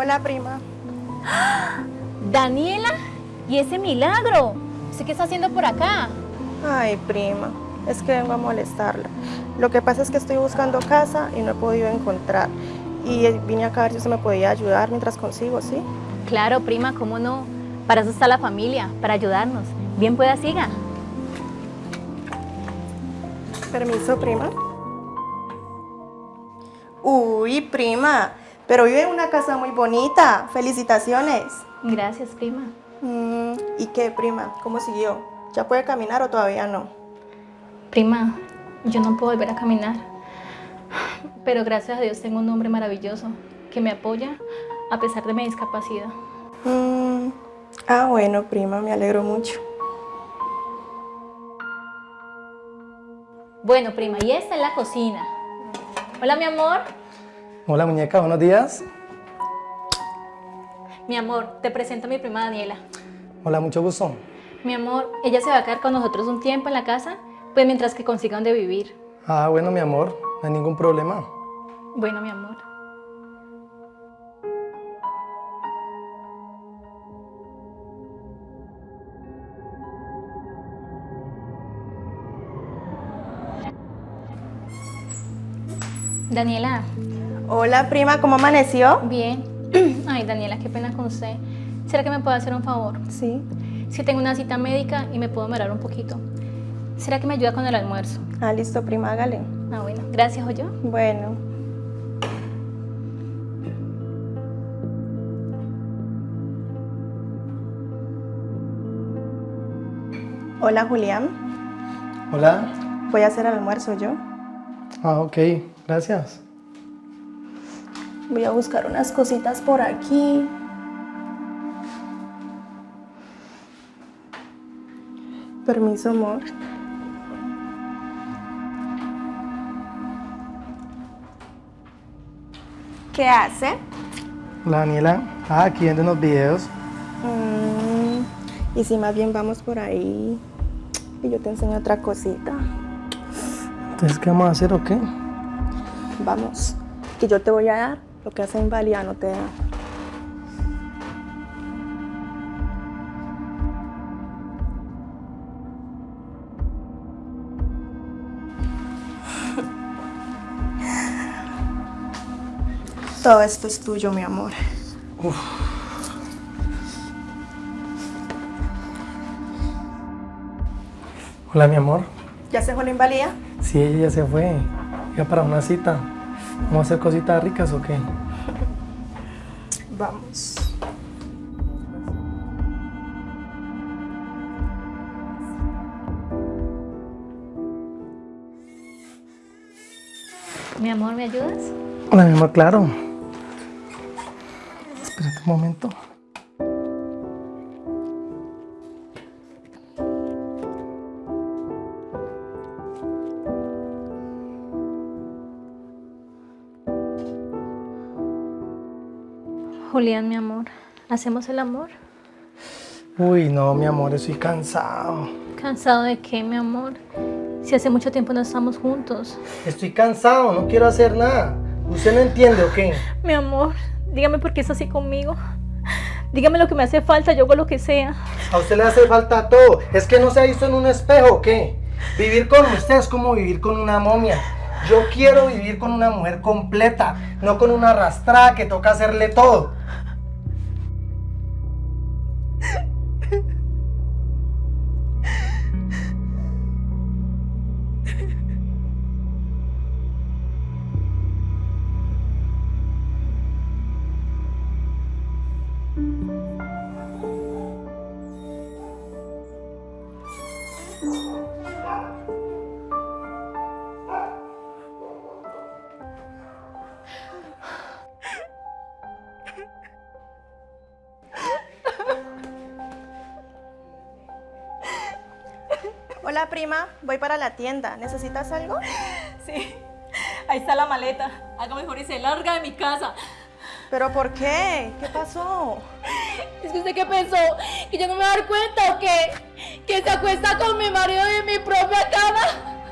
Hola, prima. Daniela, ¿y ese milagro? ¿Usted qué está haciendo por acá? Ay, prima, es que vengo a molestarla. Lo que pasa es que estoy buscando casa y no he podido encontrar. Y vine acá a ver si usted me podía ayudar mientras consigo, ¿sí? Claro, prima, ¿cómo no? Para eso está la familia, para ayudarnos. Bien pueda, siga. Permiso, prima. Uy, prima, pero vive en una casa muy bonita. Felicitaciones. Gracias, prima. Mm, ¿Y qué, prima? ¿Cómo siguió? ¿Ya puede caminar o todavía no? Prima, yo no puedo volver a caminar. Pero gracias a Dios tengo un hombre maravilloso que me apoya a pesar de mi discapacidad. Mm, ah, bueno, prima, me alegro mucho. Bueno, prima, y esta es la cocina. Hola, mi amor. Hola, muñeca, buenos días. Mi amor, te presento a mi prima Daniela. Hola, mucho gusto. Mi amor, ella se va a quedar con nosotros un tiempo en la casa, pues mientras que consiga donde vivir. Ah, bueno, mi amor, no hay ningún problema. Bueno, mi amor. Daniela, Hola, prima, ¿cómo amaneció? bien. Ay, Daniela, qué pena con usted. ¿Será que me puede hacer un favor? Sí. Es que tengo una cita médica y me puedo demorar un poquito. ¿Será que me ayuda con el almuerzo? Ah, listo, prima, hágale. Ah, bueno. Gracias, yo. Bueno. Hola, Julián. Hola. Voy a hacer el almuerzo yo. Ah, ok, gracias. Voy a buscar unas cositas por aquí. Permiso, amor. ¿Qué hace? Hola, Daniela. Ah, aquí viendo unos videos. Mm, y si más bien vamos por ahí y yo te enseño otra cosita. Entonces, ¿qué vamos a hacer o qué? Vamos, que yo te voy a dar lo que hace invalida no te da. Todo esto es tuyo, mi amor. Hola, mi amor. ¿Ya se fue la invalida? Sí, ella ya se fue. Ya para una cita. ¿Vamos a hacer cositas ricas o qué? Vamos. Mi amor, ¿me ayudas? Hola, mi amor, claro. Espérate un momento. Julián, mi amor, ¿hacemos el amor? Uy, no, mi amor, estoy cansado. ¿Cansado de qué, mi amor? Si hace mucho tiempo no estamos juntos. Estoy cansado, no quiero hacer nada. ¿Usted no entiende o qué? Mi amor, dígame por qué es así conmigo. Dígame lo que me hace falta, yo hago lo que sea. A usted le hace falta todo. ¿Es que no se ha visto en un espejo o qué? Vivir con usted es como vivir con una momia. Yo quiero vivir con una mujer completa, no con una arrastrada que toca hacerle todo. Hola, prima. Voy para la tienda. ¿Necesitas algo? Sí, ahí está la maleta. Haga mejor y se larga de mi casa. ¿Pero por qué? ¿Qué pasó? ¿Es que usted qué pensó? ¿Que yo no me voy a dar cuenta o qué? ¿Que se acuesta con mi marido en mi propia cama?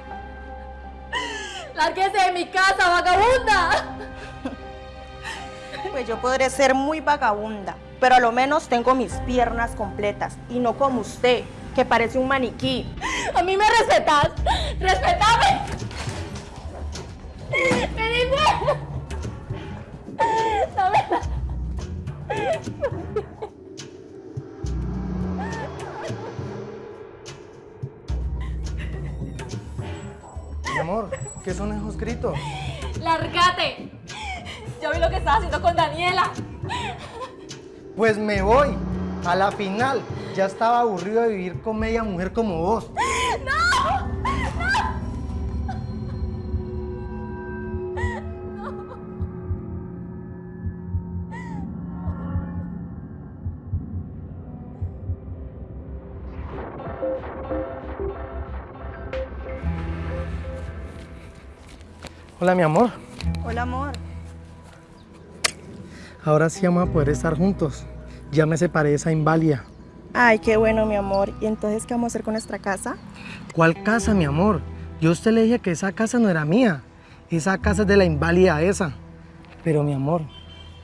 ¡Lárguese de mi casa, vagabunda! Pues yo podré ser muy vagabunda, pero a lo menos tengo mis piernas completas y no como usted, que parece un maniquí. A mí me respetas. ¡Respetame! ¡Me dice! No me... Mi amor, ¿qué son esos gritos? ¡Lárgate! Yo vi lo que estás haciendo con Daniela. Pues me voy. A la final, ya estaba aburrido de vivir con media mujer como vos. Hola, mi amor. Hola, amor. Ahora sí vamos a poder estar juntos. Ya me separé de esa inválida. Ay, qué bueno, mi amor. ¿Y entonces qué vamos a hacer con nuestra casa? ¿Cuál casa, mi amor? Yo a usted le dije que esa casa no era mía. Esa casa es de la inválida esa. Pero, mi amor,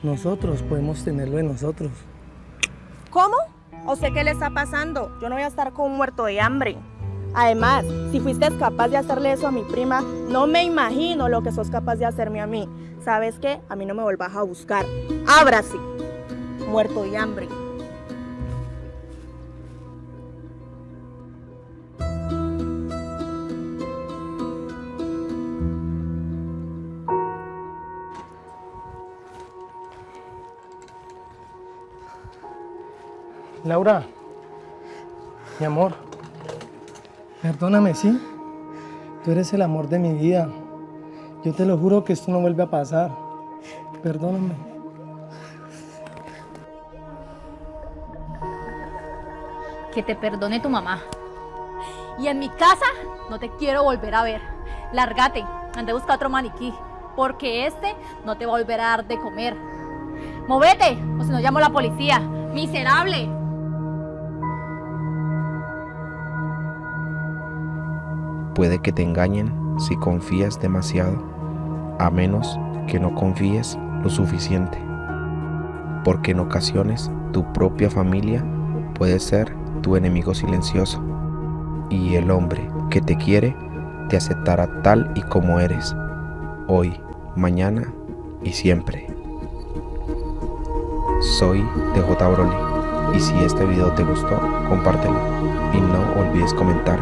nosotros podemos tenerlo de nosotros. ¿Cómo? ¿O sé qué le está pasando? Yo no voy a estar con un muerto de hambre. Además, si fuiste capaz de hacerle eso a mi prima, no me imagino lo que sos capaz de hacerme a mí. ¿Sabes qué? A mí no me volvás a buscar. Ábrase. Muerto de hambre. Laura, mi amor, perdóname, ¿sí? Tú eres el amor de mi vida. Yo te lo juro que esto no vuelve a pasar. Perdóname. Que te perdone tu mamá. Y en mi casa no te quiero volver a ver. Lárgate, ande a buscar otro maniquí, porque este no te va a dar de comer. Movete, o si no llamo la policía. Miserable. Puede que te engañen si confías demasiado, a menos que no confíes lo suficiente. Porque en ocasiones tu propia familia puede ser tu enemigo silencioso y el hombre que te quiere te aceptará tal y como eres, hoy, mañana y siempre. Soy DJ Broly y si este video te gustó, compártelo y no olvides comentar